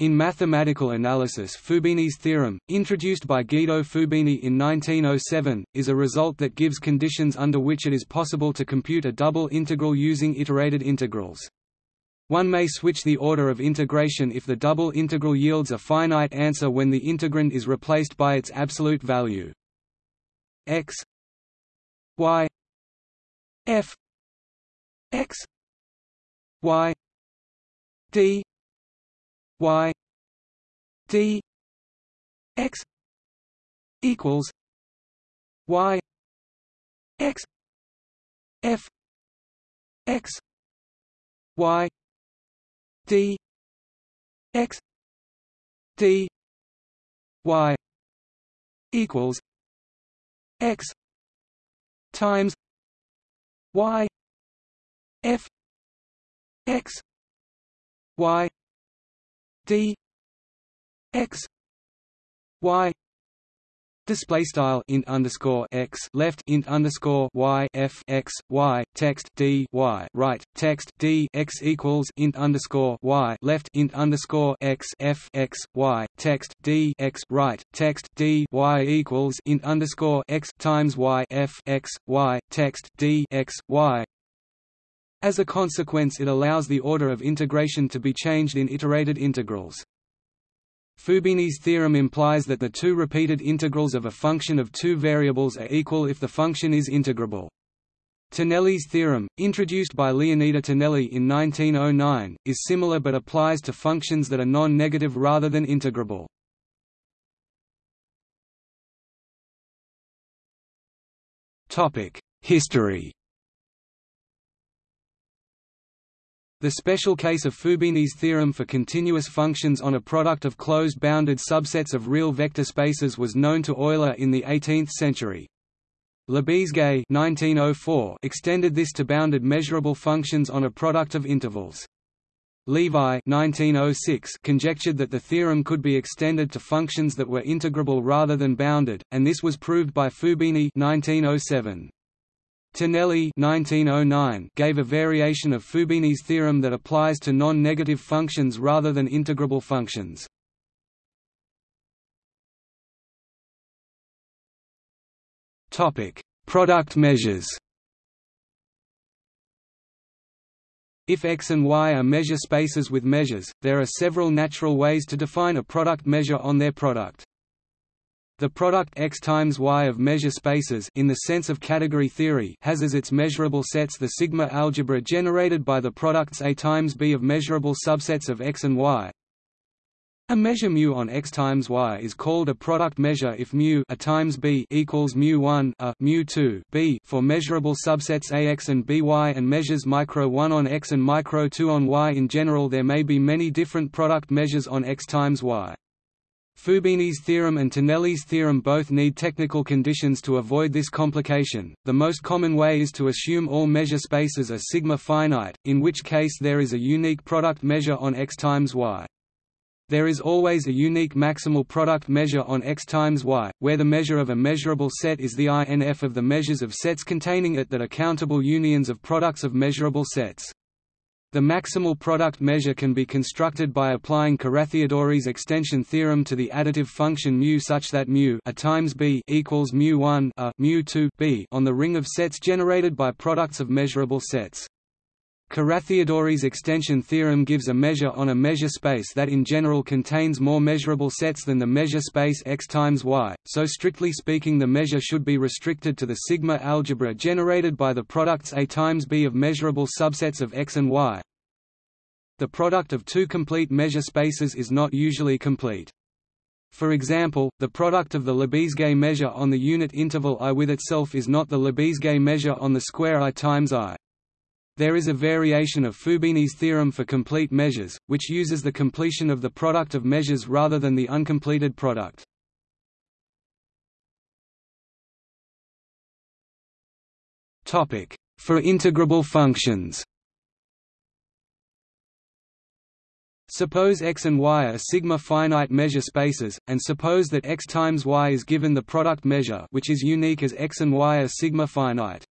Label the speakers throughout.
Speaker 1: In mathematical analysis Fubini's theorem, introduced by Guido Fubini in 1907, is a result that gives conditions under which it is possible to compute a double integral using iterated integrals. One may switch the order of integration if the double integral yields a finite answer when the integrand is replaced by its absolute value. x y f x y d y d x equals y x f x y d x d y equals x times y f x y d x y Display style int underscore x left int underscore y f x y text d y right text d x equals int underscore y left int underscore x f x y text d x right text d y equals int underscore x times y f x y text d x y as a consequence it allows the order of integration to be changed in iterated integrals. Fubini's theorem implies that the two repeated integrals of a function of two variables are equal if the function is integrable. Tonelli's theorem, introduced by Leonida Tonelli in 1909, is similar but applies to functions that are non-negative rather than integrable. History The special case of Fubini's theorem for continuous functions on a product of closed bounded subsets of real vector spaces was known to Euler in the 18th century. Lebesgue 1904 extended this to bounded measurable functions on a product of intervals. Levi 1906 conjectured that the theorem could be extended to functions that were integrable rather than bounded, and this was proved by Fubini 1907. Tonelli 1909 gave a variation of Fubini's theorem that applies to non-negative functions rather than integrable functions. Topic: Product measures. If X and Y are measure spaces with measures, there are several natural ways to define a product measure on their product. The product X times Y of measure spaces in the sense of category theory has as its measurable sets the sigma algebra generated by the products A times B of measurable subsets of X and Y. A measure mu on X times Y is called a product measure if mu A times B equals mu 1 A mu 2 B for measurable subsets AX and BY and measures micro 1 on X and micro 2 on Y. In general, there may be many different product measures on X times Y. Fubini's theorem and Tonelli's theorem both need technical conditions to avoid this complication. The most common way is to assume all measure spaces are sigma finite, in which case there is a unique product measure on x times y. There is always a unique maximal product measure on x times y, where the measure of a measurable set is the INF of the measures of sets containing it that are countable unions of products of measurable sets. The maximal product measure can be constructed by applying Carathéodory's extension theorem to the additive function mu such that mu a times b equals mu 1 a mu 2 b on the ring of sets generated by products of measurable sets. Carathéodory's extension theorem gives a measure on a measure space that in general contains more measurable sets than the measure space x times y, so strictly speaking the measure should be restricted to the sigma algebra generated by the products A times B of measurable subsets of x and y. The product of two complete measure spaces is not usually complete. For example, the product of the Lebesgue measure on the unit interval i with itself is not the Lebesgue measure on the square i times i. There is a variation of Fubini's theorem for complete measures, which uses the completion of the product of measures rather than the uncompleted product. For integrable functions Suppose x and y are sigma finite measure spaces, and suppose that x times y is given the product measure which is unique as x and y are sigma finite.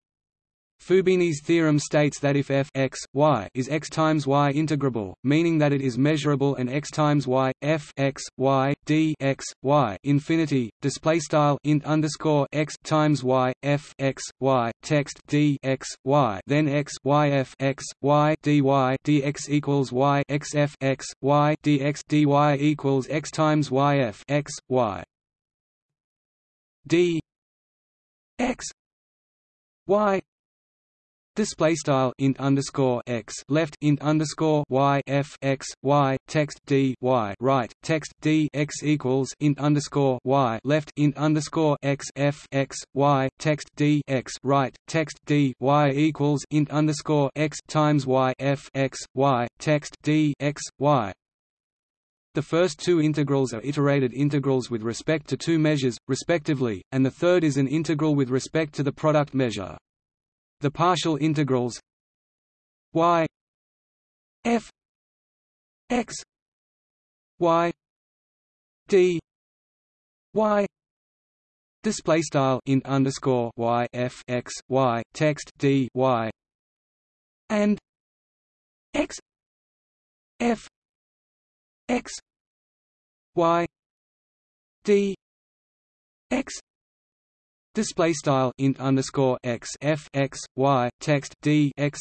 Speaker 1: Fubini's theorem states that if f x, y is x times y integrable, meaning that it is measurable and x times y, f x, y, d x, y infinity, display style int underscore x times y, f x, y, text d x, y then x y f x, y dy dx equals y x f x, y dx dy equals x times y f x, y. D x y Display style int underscore x left int underscore y f x y text d y right text d x equals int underscore y left int underscore x f x y text d x right text d y equals int underscore x times y f x y text d x y the first two integrals are iterated integrals with respect to two measures, respectively, and the third is an integral with respect to the product measure. The partial integrals y f x y d y display style int underscore y f x y text d y and x f x y d x Display style int underscore x f x y text d x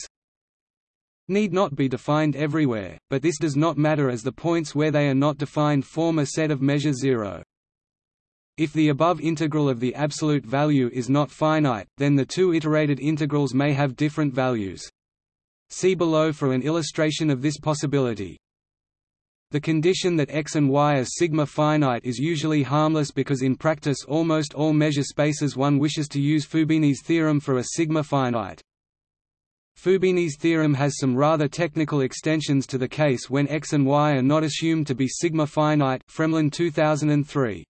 Speaker 1: need not be defined everywhere, but this does not matter as the points where they are not defined form a set of measure zero. If the above integral of the absolute value is not finite, then the two iterated integrals may have different values. See below for an illustration of this possibility. The condition that x and y are sigma finite is usually harmless because in practice almost all measure spaces one wishes to use Fubini's theorem for a sigma finite. Fubini's theorem has some rather technical extensions to the case when x and y are not assumed to be sigma finite Fremlin 2003.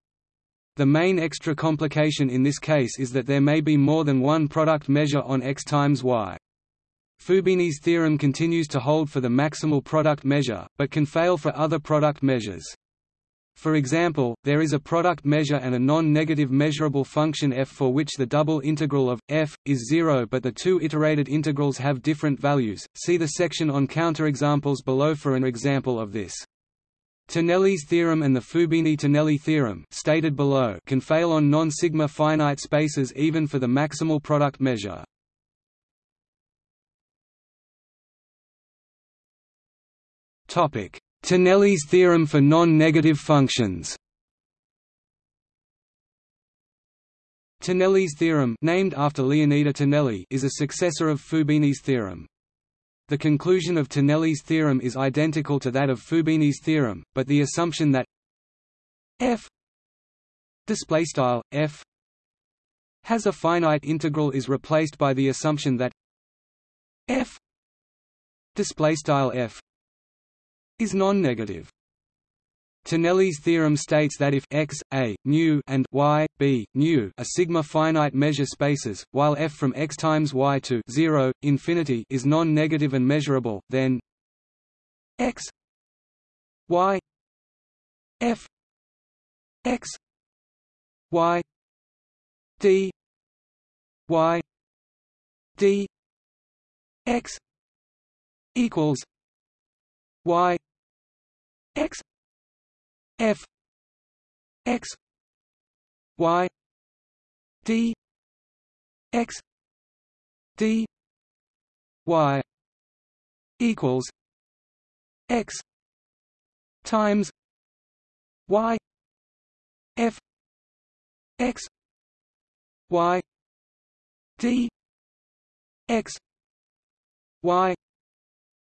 Speaker 1: The main extra complication in this case is that there may be more than one product measure on x times y. Fubini's theorem continues to hold for the maximal product measure, but can fail for other product measures. For example, there is a product measure and a non-negative measurable function f for which the double integral of f is 0 but the two iterated integrals have different values. See the section on counterexamples below for an example of this. Tonelli's theorem and the Fubini-Tonelli theorem stated below can fail on non-sigma finite spaces even for the maximal product measure. Tonelli's theorem for non-negative functions. Tonelli's theorem, named after Leonida Tonelli, is a successor of Fubini's theorem. The conclusion of Tonelli's theorem is identical to that of Fubini's theorem, but the assumption that f f has a finite integral is replaced by the assumption that f f is non-negative. Tonelli's theorem states that if x, a, nu and y, b, nu are sigma finite measure spaces, while f from x times y to 0, infinity is non-negative and measurable, then x y f x y d y d x equals y f x y d x d y equals x times y f x y d x y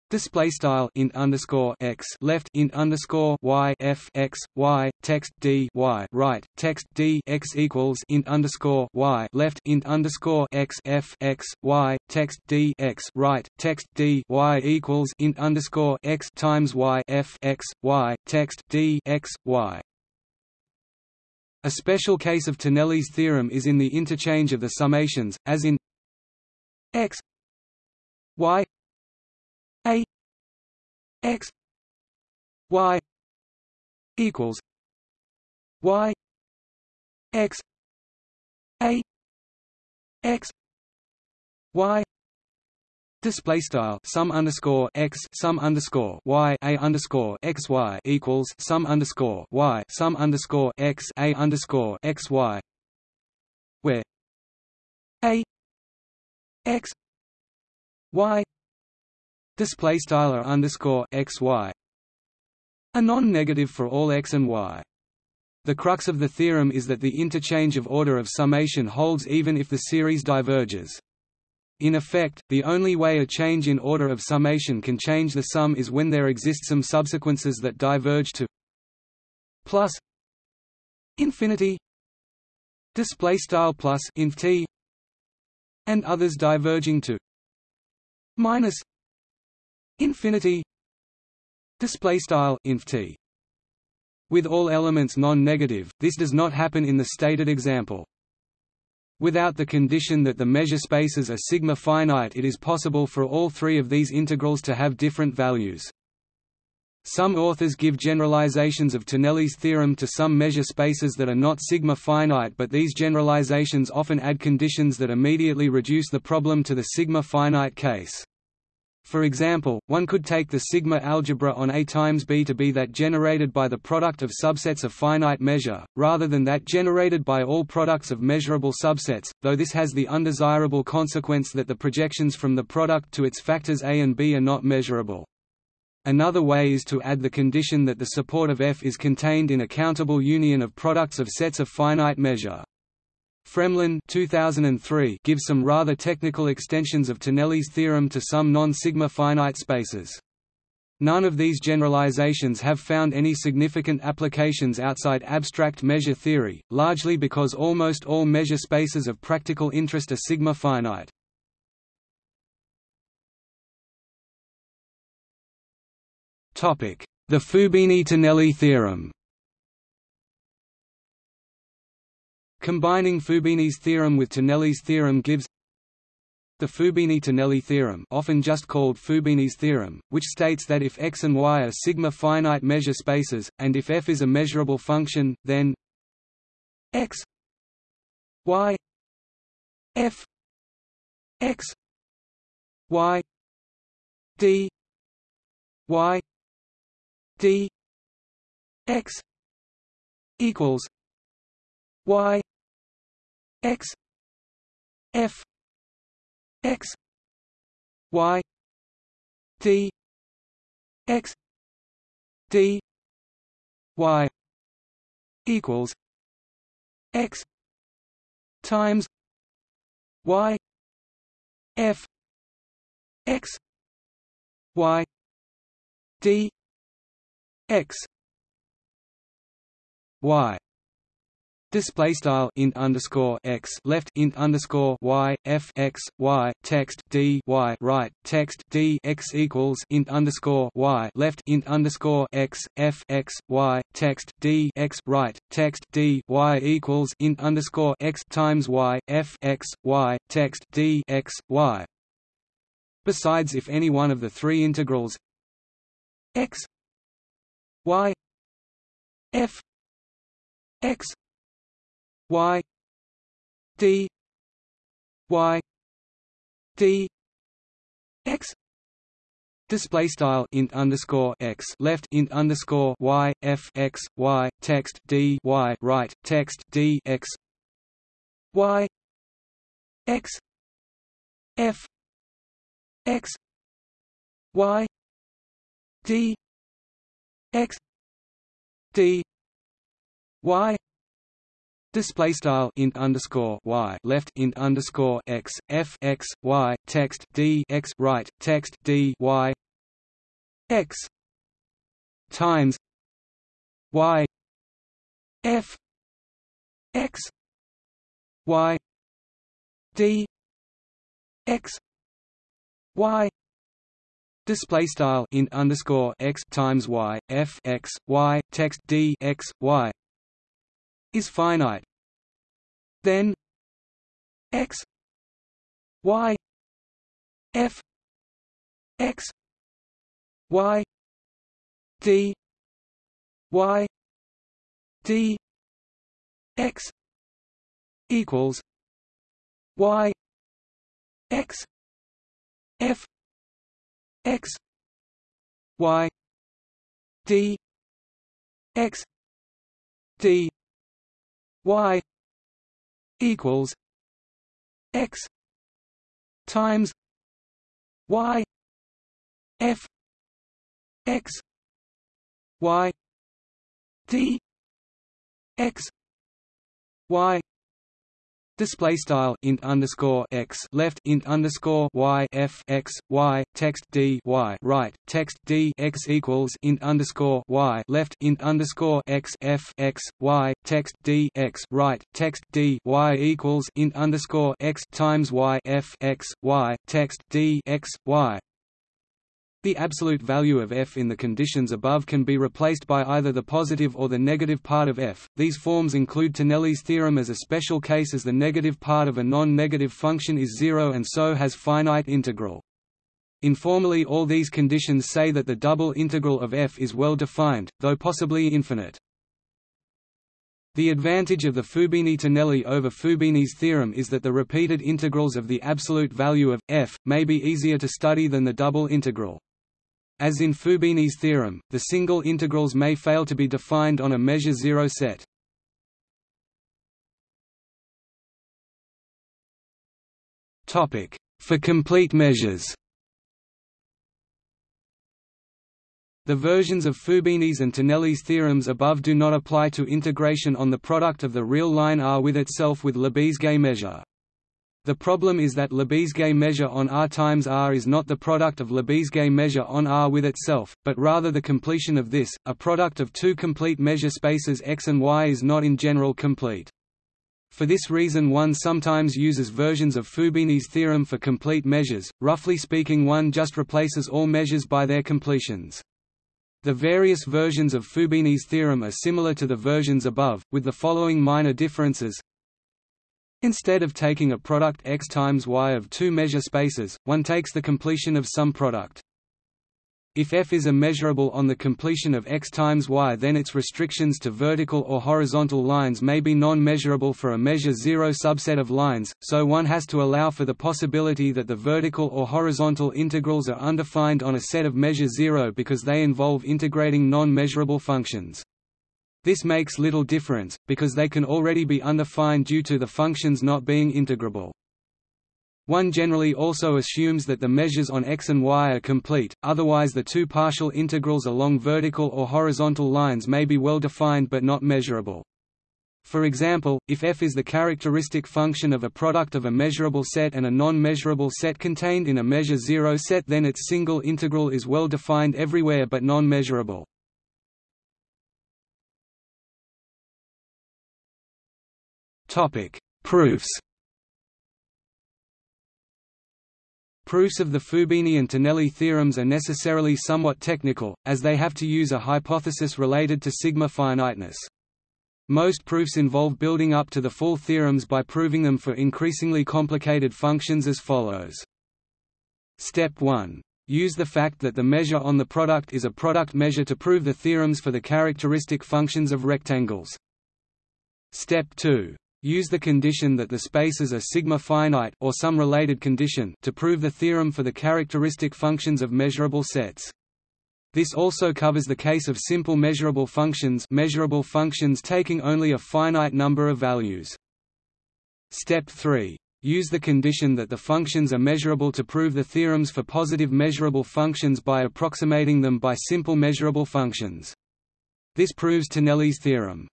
Speaker 1: Display style int underscore x left int underscore y f x y text d y right text d x equals int underscore y left int underscore x f x y text d x right text d y equals int underscore x times y f x y text d x y. A special case of Tonelli's theorem is in the interchange of the summations, as in x y a x y equals y x a x y Display style sum underscore x sum underscore y a underscore x y equals sum underscore y sum underscore x a underscore x y, where a x y display style are underscore x y are non-negative for all x and y. The crux of the theorem is that the interchange of order of summation holds even if the series diverges. In effect, the only way a change in order of summation can change the sum is when there exist some subsequences that diverge to plus infinity display style plus inf t and others diverging to minus infinity display style inf t with all elements non-negative this does not happen in the stated example Without the condition that the measure spaces are sigma finite it is possible for all three of these integrals to have different values. Some authors give generalizations of Tonelli's theorem to some measure spaces that are not sigma finite but these generalizations often add conditions that immediately reduce the problem to the sigma finite case. For example, one could take the sigma algebra on A times B to be that generated by the product of subsets of finite measure, rather than that generated by all products of measurable subsets, though this has the undesirable consequence that the projections from the product to its factors A and B are not measurable. Another way is to add the condition that the support of F is contained in a countable union of products of sets of finite measure. Fremlin 2003 gives some rather technical extensions of Tonelli's theorem to some non-sigma finite spaces. None of these generalizations have found any significant applications outside abstract measure theory, largely because almost all measure spaces of practical interest are sigma finite. The Fubini-Tonelli theorem Combining Fubini's theorem with Tonelli's theorem gives the Fubini-Tonelli theorem often just called Fubini's theorem, which states that if x and y are sigma finite measure spaces, and if f is a measurable function, then x y f x y d y d x equals y x f x y d x d y equals x times y f x y d x. Y Display style int underscore x left int underscore y f x y text d y right text d x equals int underscore y left int underscore x f x y text d x right text d y equals int underscore x times y f x y text d x y. Besides, if any one of the three integrals x y f x y d y d x Display style int underscore x left int underscore y f x y text d y right text d x y x f x y d x d y Display style int underscore y left int underscore x f x y text d x right text d y x times y f x y d x y. Display style int underscore x times y f x y text d x y is finite. Then x y f x y d y d x equals y x f x y d x d y equals x times y f x y d x y Display style int underscore x left int underscore y f x y text d y right text d x equals int underscore y left int underscore x f x y text d x right text d y equals int underscore x times y f x y text d x y the absolute value of f in the conditions above can be replaced by either the positive or the negative part of f. These forms include Tonelli's theorem as a special case as the negative part of a non-negative function is zero and so has finite integral. Informally all these conditions say that the double integral of f is well defined, though possibly infinite. The advantage of the Fubini-Tonelli over Fubini's theorem is that the repeated integrals of the absolute value of f may be easier to study than the double integral. As in Fubini's theorem, the single integrals may fail to be defined on a measure zero set. For complete measures The versions of Fubini's and Tonelli's theorems above do not apply to integration on the product of the real line R with itself with Lebesgue measure. The problem is that Lebesgue measure on R times R is not the product of Lebesgue measure on R with itself, but rather the completion of this. A product of two complete measure spaces X and Y is not in general complete. For this reason one sometimes uses versions of Fubini's theorem for complete measures, roughly speaking one just replaces all measures by their completions. The various versions of Fubini's theorem are similar to the versions above, with the following minor differences Instead of taking a product x times y of two measure spaces, one takes the completion of some product. If f is a measurable on the completion of x times y then its restrictions to vertical or horizontal lines may be non-measurable for a measure zero subset of lines, so one has to allow for the possibility that the vertical or horizontal integrals are undefined on a set of measure zero because they involve integrating non-measurable functions. This makes little difference, because they can already be undefined due to the functions not being integrable. One generally also assumes that the measures on x and y are complete, otherwise the two partial integrals along vertical or horizontal lines may be well defined but not measurable. For example, if f is the characteristic function of a product of a measurable set and a non-measurable set contained in a measure zero set then its single integral is well defined everywhere but non-measurable. Topic: Proofs. Proofs of the Fubini and Tonelli theorems are necessarily somewhat technical, as they have to use a hypothesis related to sigma finiteness. Most proofs involve building up to the full theorems by proving them for increasingly complicated functions as follows. Step 1. Use the fact that the measure on the product is a product measure to prove the theorems for the characteristic functions of rectangles. Step 2. Use the condition that the spaces are sigma finite or some related condition to prove the theorem for the characteristic functions of measurable sets. This also covers the case of simple measurable functions measurable functions taking only a finite number of values. Step 3. Use the condition that the functions are measurable to prove the theorems for positive measurable functions by approximating them by simple measurable functions. This proves Tonelli's theorem.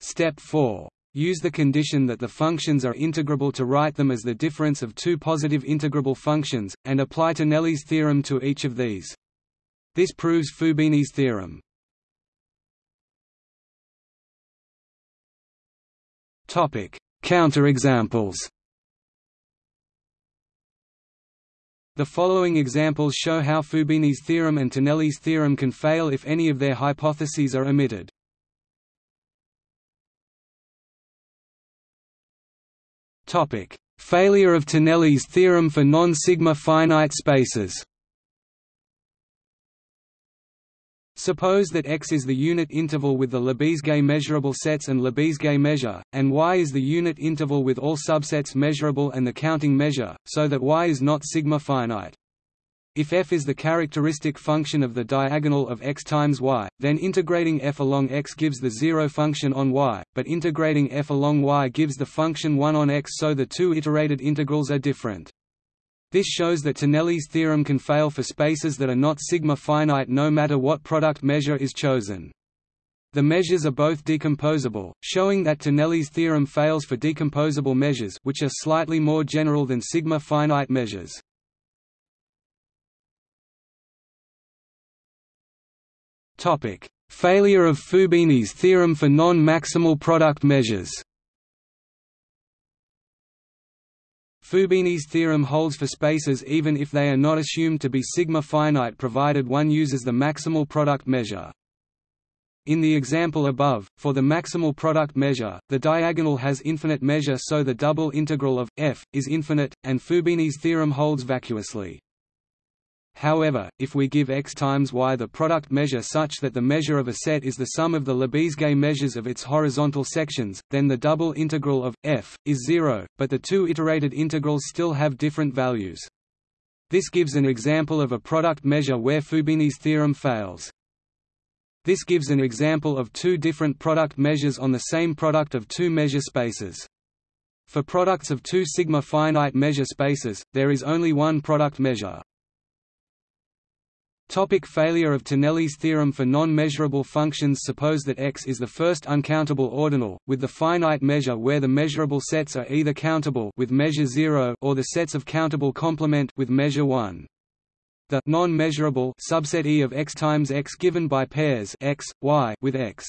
Speaker 1: Step 4. Use the condition that the functions are integrable to write them as the difference of two positive integrable functions, and apply Tonelli's theorem to each of these. This proves Fubini's theorem. Counterexamples The following examples show how Fubini's theorem and Tonelli's theorem can fail if any of their hypotheses are omitted. Topic: Failure of Tonelli's theorem for non-sigma finite spaces. Suppose that X is the unit interval with the Lebesgue measurable sets and Lebesgue measure, and Y is the unit interval with all subsets measurable and the counting measure, so that Y is not sigma finite. If f is the characteristic function of the diagonal of x times y, then integrating f along x gives the zero function on y, but integrating f along y gives the function 1 on x so the two iterated integrals are different. This shows that Tonelli's theorem can fail for spaces that are not sigma finite no matter what product measure is chosen. The measures are both decomposable, showing that Tonelli's theorem fails for decomposable measures which are slightly more general than sigma finite measures. Topic: Failure of Fubini's theorem for non-maximal product measures. Fubini's theorem holds for spaces even if they are not assumed to be sigma finite provided one uses the maximal product measure. In the example above, for the maximal product measure, the diagonal has infinite measure so the double integral of f is infinite, and Fubini's theorem holds vacuously. However, if we give x times y the product measure such that the measure of a set is the sum of the Lebesgue measures of its horizontal sections, then the double integral of f is zero, but the two iterated integrals still have different values. This gives an example of a product measure where Fubini's theorem fails. This gives an example of two different product measures on the same product of two measure spaces. For products of two sigma finite measure spaces, there is only one product measure. Topic failure of Tonelli's theorem for non-measurable functions Suppose that X is the first uncountable ordinal, with the finite measure where the measurable sets are either countable with measure 0 or the sets of countable complement with measure 1. The non-measurable subset E of X times X given by pairs X, Y with X.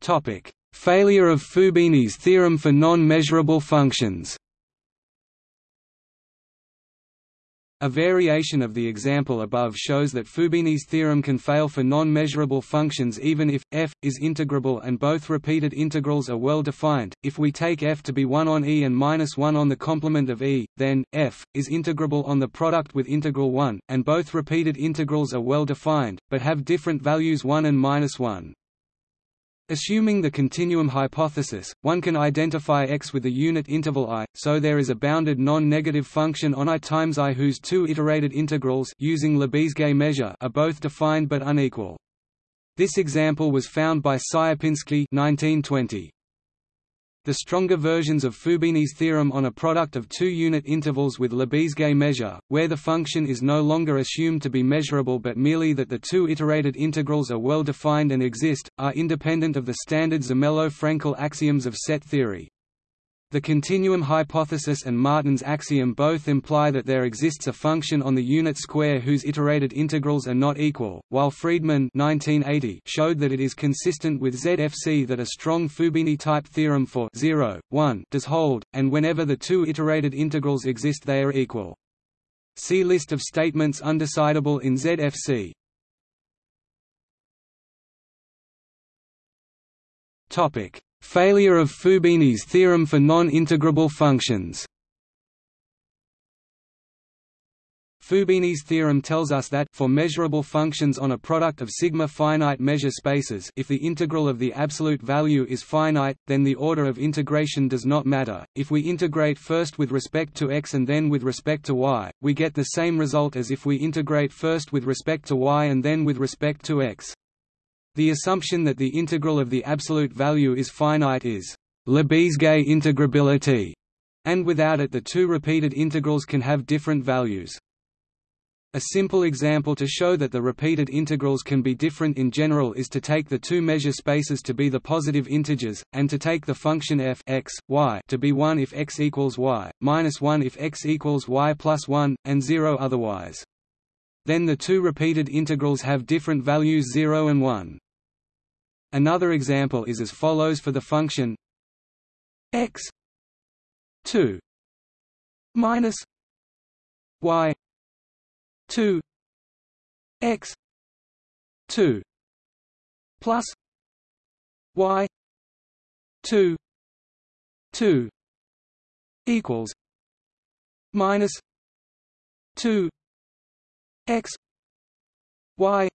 Speaker 1: Topic: Failure of Fubini's theorem for non-measurable functions. A variation of the example above shows that Fubini's theorem can fail for non-measurable functions even if f is integrable and both repeated integrals are well defined. If we take f to be 1 on e and minus 1 on the complement of e, then f is integrable on the product with integral 1, and both repeated integrals are well defined, but have different values 1 and minus 1. Assuming the continuum hypothesis, one can identify x with a unit interval i, so there is a bounded non-negative function on i times i whose two iterated integrals using Lebesgue measure are both defined but unequal. This example was found by Sierpinski 1920. The stronger versions of Fubini's theorem on a product of two unit intervals with Lebesgue measure, where the function is no longer assumed to be measurable but merely that the two iterated integrals are well defined and exist, are independent of the standard Zermelo-Fraenkel axioms of set theory. The continuum hypothesis and Martin's axiom both imply that there exists a function on the unit square whose iterated integrals are not equal, while Friedman 1980 showed that it is consistent with ZFC that a strong Fubini-type theorem for 0, 1 does hold, and whenever the two iterated integrals exist they are equal. See list of statements undecidable in ZFC. Topic Failure of Fubini's theorem for non-integrable functions Fubini's theorem tells us that for measurable functions on a product of sigma finite measure spaces if the integral of the absolute value is finite, then the order of integration does not matter. If we integrate first with respect to x and then with respect to y, we get the same result as if we integrate first with respect to y and then with respect to x. The assumption that the integral of the absolute value is finite is Lebesgue integrability, and without it the two repeated integrals can have different values. A simple example to show that the repeated integrals can be different in general is to take the two measure spaces to be the positive integers, and to take the function f x, y to be 1 if x equals y, minus 1 if x equals y plus 1, and 0 otherwise. Then the two repeated integrals have different values 0 and 1. Another example is as follows for the function x 2 minus y 2 x 2 plus y 2 2 equals minus 2 x y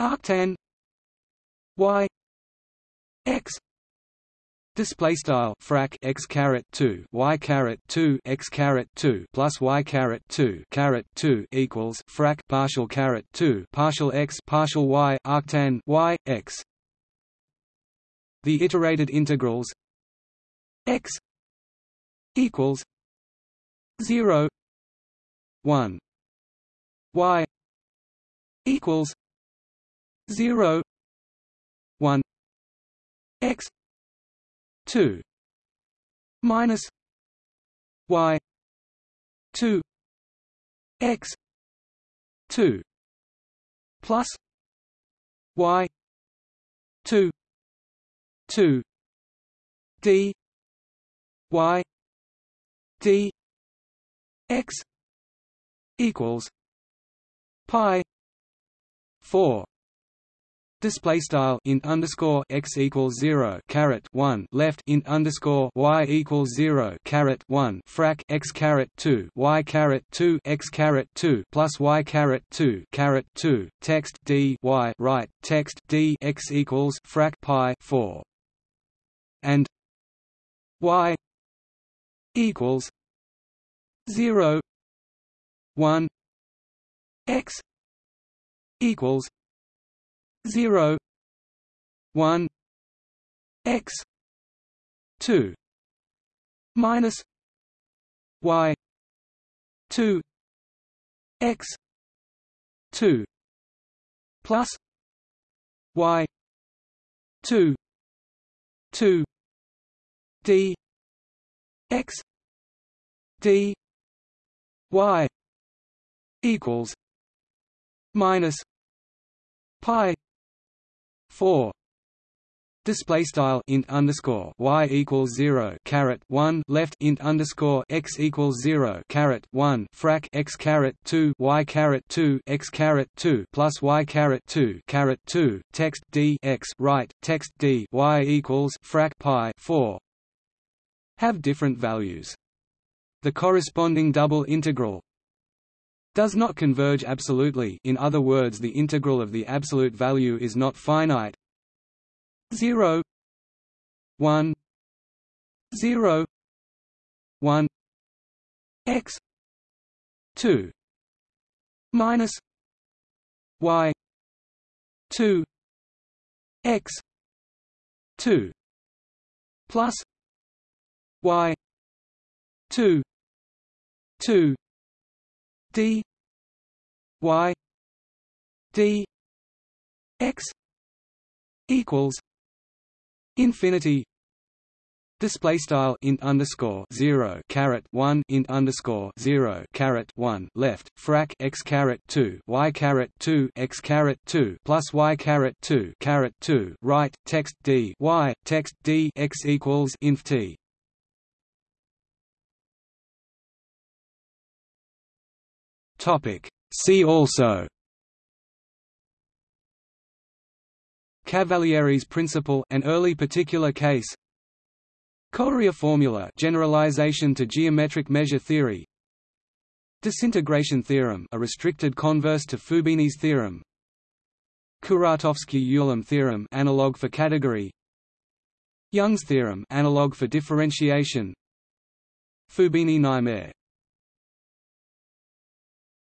Speaker 1: arctan y x Display style frac x caret two y caret two x caret two plus y caret two caret two equals frac partial caret two partial x partial y arctan y x. The iterated integrals x equals zero one y equals zero one x 2 minus y 2 x 2 plus y 2 2 d y d x equals pi 4 Display style int underscore x equals zero caret one left int underscore y equals zero caret one frac x caret two y caret two x caret two plus y caret two caret two text d y right text d x equals frac pi four. And y equals zero one x equals zero one x two minus y two x two plus y two two d x d y equals minus pi 4 display style int underscore y equals 0 caret 1 left int underscore x equals 0 caret 1 frac x caret 2 y caret 2 x caret 2 plus y caret 2 caret 2 text d x right text d y equals frac pi 4 have different values. The corresponding double integral does not converge absolutely. In other words the integral of the absolute value is not finite. 0 1 0 1 x. 2 minus y. 2 x. 2 plus y. 2 2 d y d x equals infinity Display style int underscore zero caret one int underscore zero caret one left frac x caret two y caret two x caret two plus y caret two caret two right text d y text d x equals inf t. Topic. See also. Cavalieri's principle an early particular case. Coarea formula generalization to geometric measure theory. Disintegration theorem a restricted converse to Fubini's theorem. Kuratowski-Ulam theorem analog for category. Young's theorem analog for differentiation. Fubini-Niemeyer